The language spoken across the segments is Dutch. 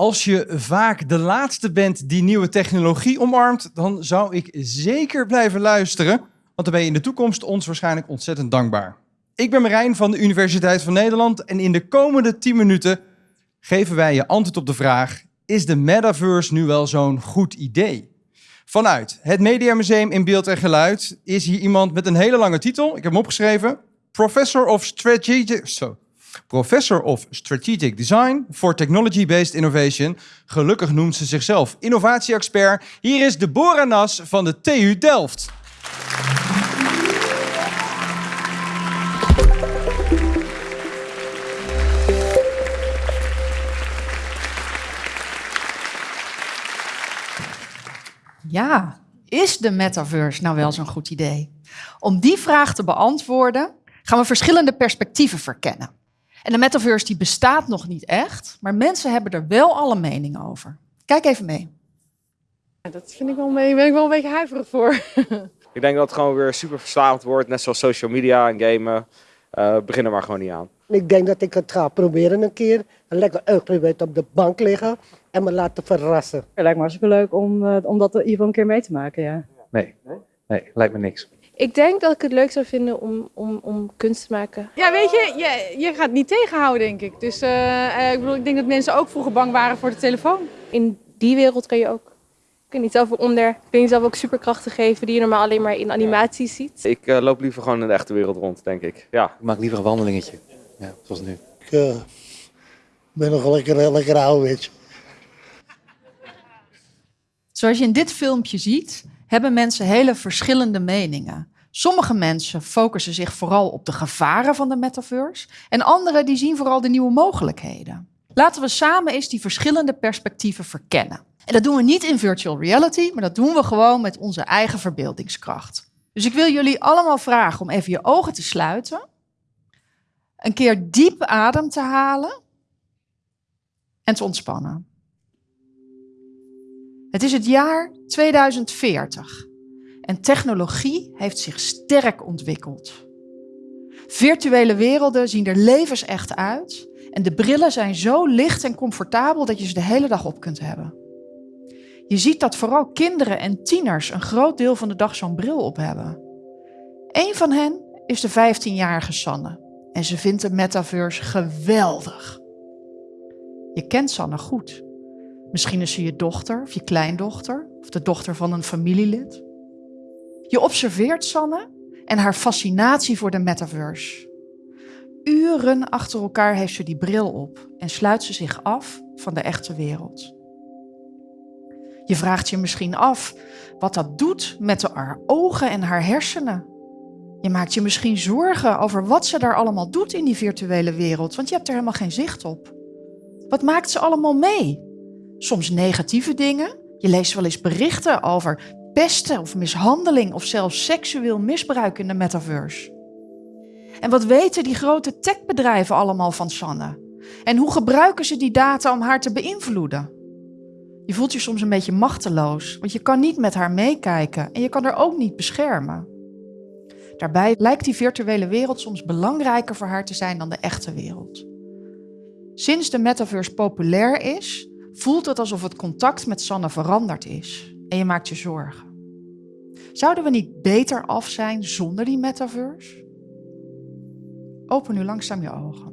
Als je vaak de laatste bent die nieuwe technologie omarmt, dan zou ik zeker blijven luisteren, want dan ben je in de toekomst ons waarschijnlijk ontzettend dankbaar. Ik ben Marijn van de Universiteit van Nederland en in de komende 10 minuten geven wij je antwoord op de vraag: is de metaverse nu wel zo'n goed idee? Vanuit het Mediamuseum in Beeld en Geluid is hier iemand met een hele lange titel. Ik heb hem opgeschreven. Professor of Strategic, Professor of Strategic Design for Technology-Based Innovation. Gelukkig noemt ze zichzelf innovatie-expert. Hier is Deborah Nas van de TU Delft. Ja, is de metaverse nou wel zo'n goed idee? Om die vraag te beantwoorden gaan we verschillende perspectieven verkennen. En de metaverse die bestaat nog niet echt, maar mensen hebben er wel alle meningen over. Kijk even mee. Ja, dat vind ik wel, mee, ben ik wel een beetje huiverig voor. Ik denk dat het gewoon weer super verslavend wordt, net zoals social media en gamen. Uh, begin er maar gewoon niet aan. Ik denk dat ik het ga proberen een keer. Een lekker uitgebreid op de bank liggen en me laten verrassen. Het lijkt me hartstikke leuk om, uh, om dat in ieder geval een keer mee te maken, ja. Nee, nee, lijkt me niks. Ik denk dat ik het leuk zou vinden om, om, om kunst te maken. Ja, weet je, je, je gaat niet tegenhouden, denk ik. Dus uh, ik, bedoel, ik denk dat mensen ook vroeger bang waren voor de telefoon. In die wereld kan je ook kun je zelf onder. Kun je zelf ook superkrachten geven die je normaal alleen maar in animaties ziet. Ik uh, loop liever gewoon in de echte wereld rond, denk ik. Ja. Ik maak liever een wandelingetje. Ja, zoals nu. Ik uh, ben nog lekker, lekker ouderwets. Zoals je in dit filmpje ziet, hebben mensen hele verschillende meningen. Sommige mensen focussen zich vooral op de gevaren van de metaverse en anderen die zien vooral de nieuwe mogelijkheden. Laten we samen eens die verschillende perspectieven verkennen. En dat doen we niet in virtual reality, maar dat doen we gewoon met onze eigen verbeeldingskracht. Dus ik wil jullie allemaal vragen om even je ogen te sluiten, een keer diep adem te halen en te ontspannen. Het is het jaar 2040 en technologie heeft zich sterk ontwikkeld. Virtuele werelden zien er levensecht uit en de brillen zijn zo licht en comfortabel dat je ze de hele dag op kunt hebben. Je ziet dat vooral kinderen en tieners een groot deel van de dag zo'n bril op hebben. Een van hen is de 15-jarige Sanne en ze vindt de metaverse geweldig. Je kent Sanne goed. Misschien is ze je dochter of je kleindochter of de dochter van een familielid. Je observeert Sanne en haar fascinatie voor de metaverse. Uren achter elkaar heeft ze die bril op en sluit ze zich af van de echte wereld. Je vraagt je misschien af wat dat doet met haar ogen en haar hersenen. Je maakt je misschien zorgen over wat ze daar allemaal doet in die virtuele wereld, want je hebt er helemaal geen zicht op. Wat maakt ze allemaal mee? Soms negatieve dingen. Je leest wel eens berichten over pesten of mishandeling of zelfs seksueel misbruik in de metaverse. En wat weten die grote techbedrijven allemaal van Sanne? En hoe gebruiken ze die data om haar te beïnvloeden? Je voelt je soms een beetje machteloos, want je kan niet met haar meekijken en je kan haar ook niet beschermen. Daarbij lijkt die virtuele wereld soms belangrijker voor haar te zijn dan de echte wereld. Sinds de metaverse populair is, voelt het alsof het contact met Sanne veranderd is en je maakt je zorgen. Zouden we niet beter af zijn zonder die metaverse? Open nu langzaam je ogen.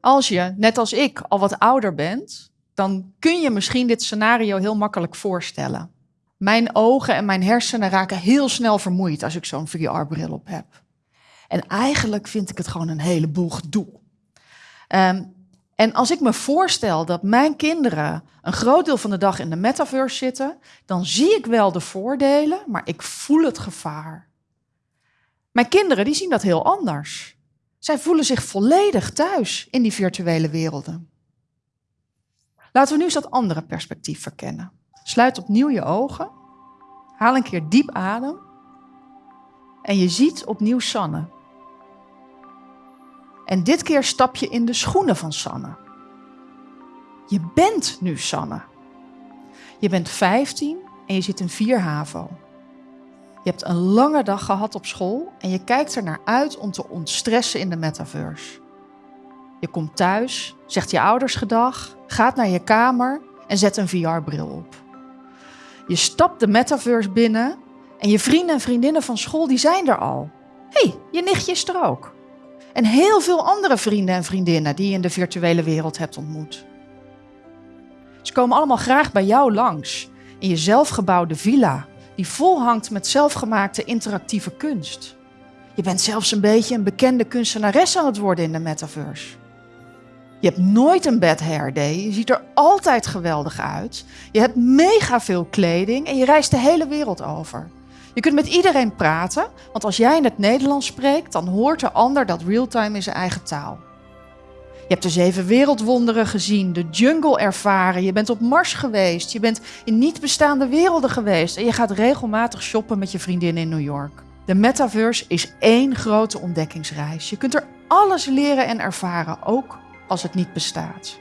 Als je, net als ik, al wat ouder bent, dan kun je misschien dit scenario heel makkelijk voorstellen. Mijn ogen en mijn hersenen raken heel snel vermoeid als ik zo'n VR-bril op heb. En eigenlijk vind ik het gewoon een heleboel gedoe. Um, en als ik me voorstel dat mijn kinderen een groot deel van de dag in de metaverse zitten, dan zie ik wel de voordelen, maar ik voel het gevaar. Mijn kinderen die zien dat heel anders. Zij voelen zich volledig thuis in die virtuele werelden. Laten we nu eens dat andere perspectief verkennen. Sluit opnieuw je ogen. Haal een keer diep adem. En je ziet opnieuw Sanne. En dit keer stap je in de schoenen van Sanne. Je bent nu Sanne. Je bent 15 en je zit in 4 HAVO. Je hebt een lange dag gehad op school en je kijkt er naar uit om te ontstressen in de metaverse. Je komt thuis, zegt je ouders gedag, gaat naar je kamer en zet een VR-bril op. Je stapt de metaverse binnen en je vrienden en vriendinnen van school die zijn er al. Hé, hey, je nichtje is er ook. En heel veel andere vrienden en vriendinnen die je in de virtuele wereld hebt ontmoet. Ze komen allemaal graag bij jou langs in je zelfgebouwde villa, die vol hangt met zelfgemaakte interactieve kunst. Je bent zelfs een beetje een bekende kunstenares aan het worden in de metaverse. Je hebt nooit een bad hair day. Je ziet er altijd geweldig uit. Je hebt mega veel kleding en je reist de hele wereld over. Je kunt met iedereen praten, want als jij in het Nederlands spreekt, dan hoort de ander dat realtime in zijn eigen taal. Je hebt de zeven wereldwonderen gezien, de jungle ervaren, je bent op Mars geweest, je bent in niet bestaande werelden geweest en je gaat regelmatig shoppen met je vriendin in New York. De metaverse is één grote ontdekkingsreis. Je kunt er alles leren en ervaren, ook als het niet bestaat.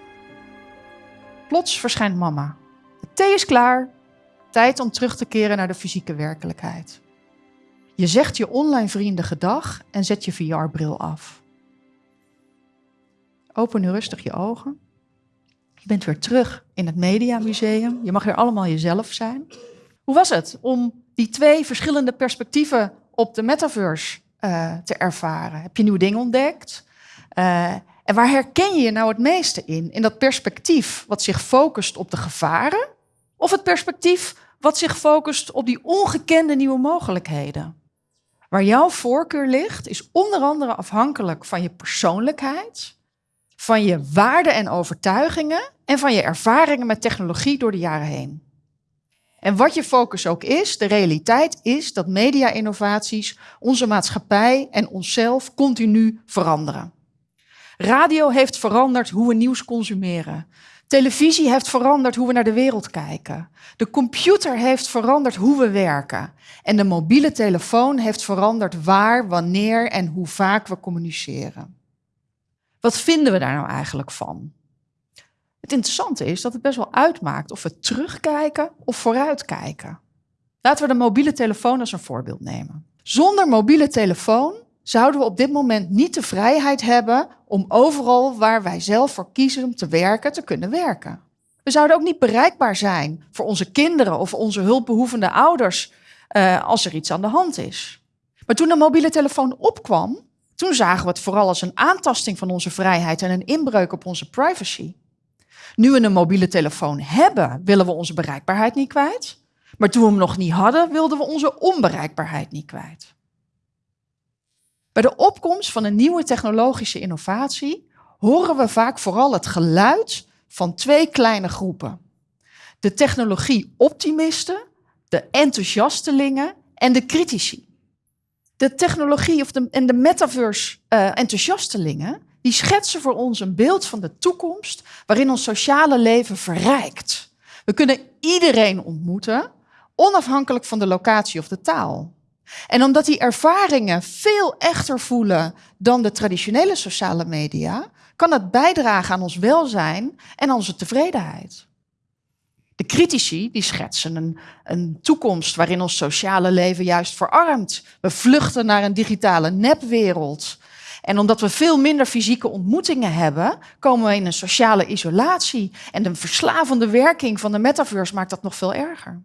Plots verschijnt mama. De thee is klaar. Tijd om terug te keren naar de fysieke werkelijkheid. Je zegt je online vrienden gedag en zet je VR-bril af. Open nu rustig je ogen. Je bent weer terug in het Mediamuseum. Je mag weer allemaal jezelf zijn. Hoe was het om die twee verschillende perspectieven op de metaverse uh, te ervaren? Heb je nieuwe dingen ontdekt? Uh, en waar herken je je nou het meeste in? In dat perspectief wat zich focust op de gevaren? Of het perspectief wat zich focust op die ongekende nieuwe mogelijkheden? Waar jouw voorkeur ligt, is onder andere afhankelijk van je persoonlijkheid, van je waarden en overtuigingen en van je ervaringen met technologie door de jaren heen. En wat je focus ook is, de realiteit is dat media-innovaties onze maatschappij en onszelf continu veranderen. Radio heeft veranderd hoe we nieuws consumeren. Televisie heeft veranderd hoe we naar de wereld kijken. De computer heeft veranderd hoe we werken. En de mobiele telefoon heeft veranderd waar, wanneer en hoe vaak we communiceren. Wat vinden we daar nou eigenlijk van? Het interessante is dat het best wel uitmaakt of we terugkijken of vooruitkijken. Laten we de mobiele telefoon als een voorbeeld nemen. Zonder mobiele telefoon zouden we op dit moment niet de vrijheid hebben om overal waar wij zelf voor kiezen om te werken, te kunnen werken. We zouden ook niet bereikbaar zijn voor onze kinderen of onze hulpbehoevende ouders uh, als er iets aan de hand is. Maar toen de mobiele telefoon opkwam, toen zagen we het vooral als een aantasting van onze vrijheid en een inbreuk op onze privacy. Nu we een mobiele telefoon hebben, willen we onze bereikbaarheid niet kwijt. Maar toen we hem nog niet hadden, wilden we onze onbereikbaarheid niet kwijt. Bij de opkomst van een nieuwe technologische innovatie horen we vaak vooral het geluid van twee kleine groepen. De technologie-optimisten, de enthousiastelingen en de critici. De technologie of de, en de metaverse-enthousiastelingen, die schetsen voor ons een beeld van de toekomst waarin ons sociale leven verrijkt. We kunnen iedereen ontmoeten, onafhankelijk van de locatie of de taal. En omdat die ervaringen veel echter voelen dan de traditionele sociale media, kan het bijdragen aan ons welzijn en onze tevredenheid. De critici die schetsen een, een toekomst waarin ons sociale leven juist verarmt. We vluchten naar een digitale nepwereld. En omdat we veel minder fysieke ontmoetingen hebben, komen we in een sociale isolatie. En de verslavende werking van de metaverse maakt dat nog veel erger.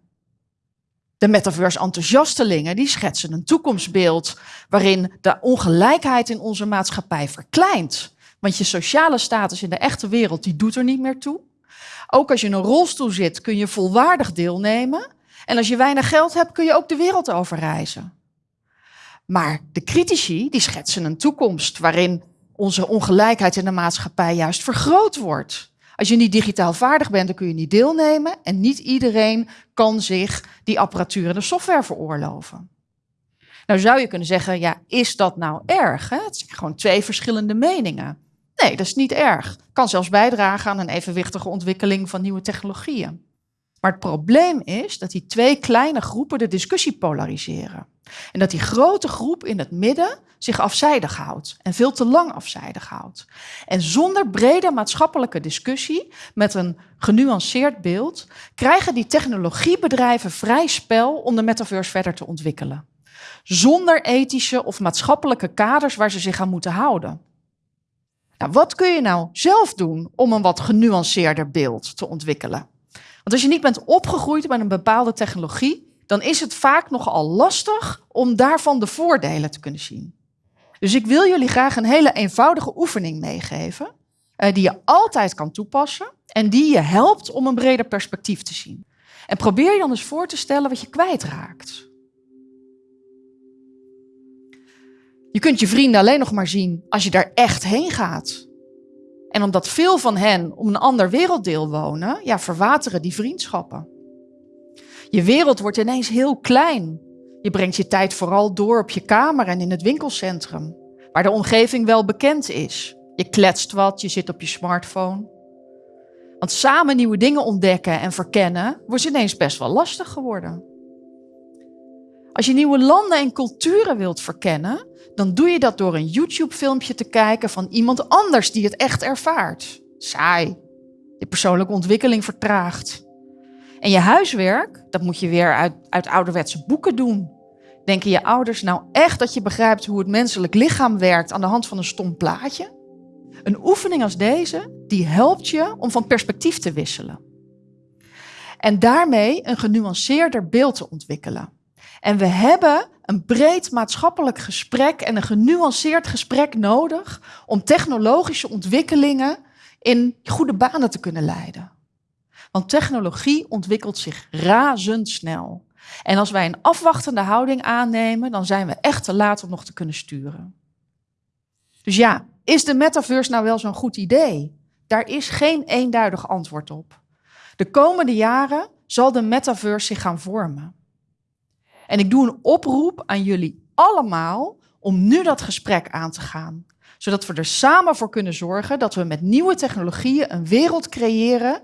De metaverse-enthousiastelingen die schetsen een toekomstbeeld waarin de ongelijkheid in onze maatschappij verkleint. Want je sociale status in de echte wereld die doet er niet meer toe. Ook als je in een rolstoel zit kun je volwaardig deelnemen. En als je weinig geld hebt kun je ook de wereld overreizen. Maar de critici die schetsen een toekomst waarin onze ongelijkheid in de maatschappij juist vergroot wordt. Als je niet digitaal vaardig bent, dan kun je niet deelnemen. En niet iedereen kan zich die apparatuur en de software veroorloven. Nou zou je kunnen zeggen, ja, is dat nou erg? Hè? Het zijn gewoon twee verschillende meningen. Nee, dat is niet erg. Kan zelfs bijdragen aan een evenwichtige ontwikkeling van nieuwe technologieën. Maar het probleem is dat die twee kleine groepen de discussie polariseren. En dat die grote groep in het midden zich afzijdig houdt en veel te lang afzijdig houdt. En zonder brede maatschappelijke discussie, met een genuanceerd beeld, krijgen die technologiebedrijven vrij spel om de metaverse verder te ontwikkelen. Zonder ethische of maatschappelijke kaders waar ze zich aan moeten houden. Nou, wat kun je nou zelf doen om een wat genuanceerder beeld te ontwikkelen? Want als je niet bent opgegroeid met een bepaalde technologie, dan is het vaak nogal lastig om daarvan de voordelen te kunnen zien. Dus ik wil jullie graag een hele eenvoudige oefening meegeven, eh, die je altijd kan toepassen en die je helpt om een breder perspectief te zien. En probeer je dan eens voor te stellen wat je kwijtraakt. Je kunt je vrienden alleen nog maar zien als je daar echt heen gaat. En omdat veel van hen om een ander werelddeel wonen, ja, verwateren die vriendschappen. Je wereld wordt ineens heel klein. Je brengt je tijd vooral door op je kamer en in het winkelcentrum, waar de omgeving wel bekend is. Je kletst wat, je zit op je smartphone. Want samen nieuwe dingen ontdekken en verkennen wordt ineens best wel lastig geworden. Als je nieuwe landen en culturen wilt verkennen, dan doe je dat door een YouTube-filmpje te kijken van iemand anders die het echt ervaart. Saai. Je persoonlijke ontwikkeling vertraagt. En je huiswerk, dat moet je weer uit, uit ouderwetse boeken doen. Denken je ouders nou echt dat je begrijpt hoe het menselijk lichaam werkt aan de hand van een stom plaatje? Een oefening als deze, die helpt je om van perspectief te wisselen. En daarmee een genuanceerder beeld te ontwikkelen. En we hebben een breed maatschappelijk gesprek en een genuanceerd gesprek nodig om technologische ontwikkelingen in goede banen te kunnen leiden. Want technologie ontwikkelt zich razendsnel. En als wij een afwachtende houding aannemen, dan zijn we echt te laat om nog te kunnen sturen. Dus ja, is de metaverse nou wel zo'n goed idee? Daar is geen eenduidig antwoord op. De komende jaren zal de metaverse zich gaan vormen. En ik doe een oproep aan jullie allemaal om nu dat gesprek aan te gaan. Zodat we er samen voor kunnen zorgen dat we met nieuwe technologieën een wereld creëren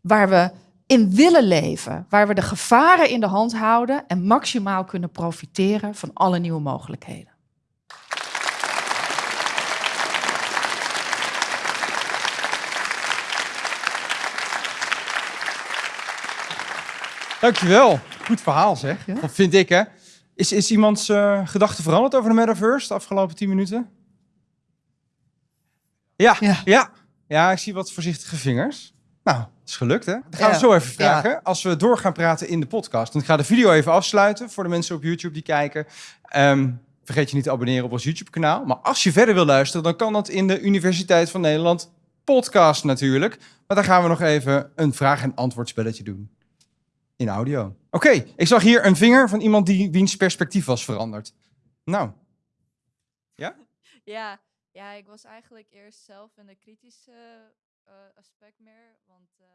waar we in willen leven. Waar we de gevaren in de hand houden en maximaal kunnen profiteren van alle nieuwe mogelijkheden. Dankjewel. Goed verhaal zeg. Ja. Dat vind ik hè. Is, is iemands eh gedachte veranderd over de metaverse de afgelopen 10 minuten? Ja, ja, Ja. ja. ik zie wat voorzichtige vingers. Nou, dat is gelukt hè. Dan gaan we zo even vragen. Als we door gaan praten in de podcast. Dan ga de video even afsluiten voor de mensen op YouTube die kijken. Ehm, vergeet je niet te abonneren op ons YouTube kanaal. Maar als je verder wil luisteren, dan kan dat in de Universiteit van Nederland podcast natuurlijk. Maar dan gaan we nog even een vraag- en antwoordspelletje doen. In audio. Oké, ik zag hier een vinger van iemand die wiens perspectief was veranderd. Nou, Ja, ja, ik was eigenlijk eerst zelf in de kritische eh, aspect meer. Want eh,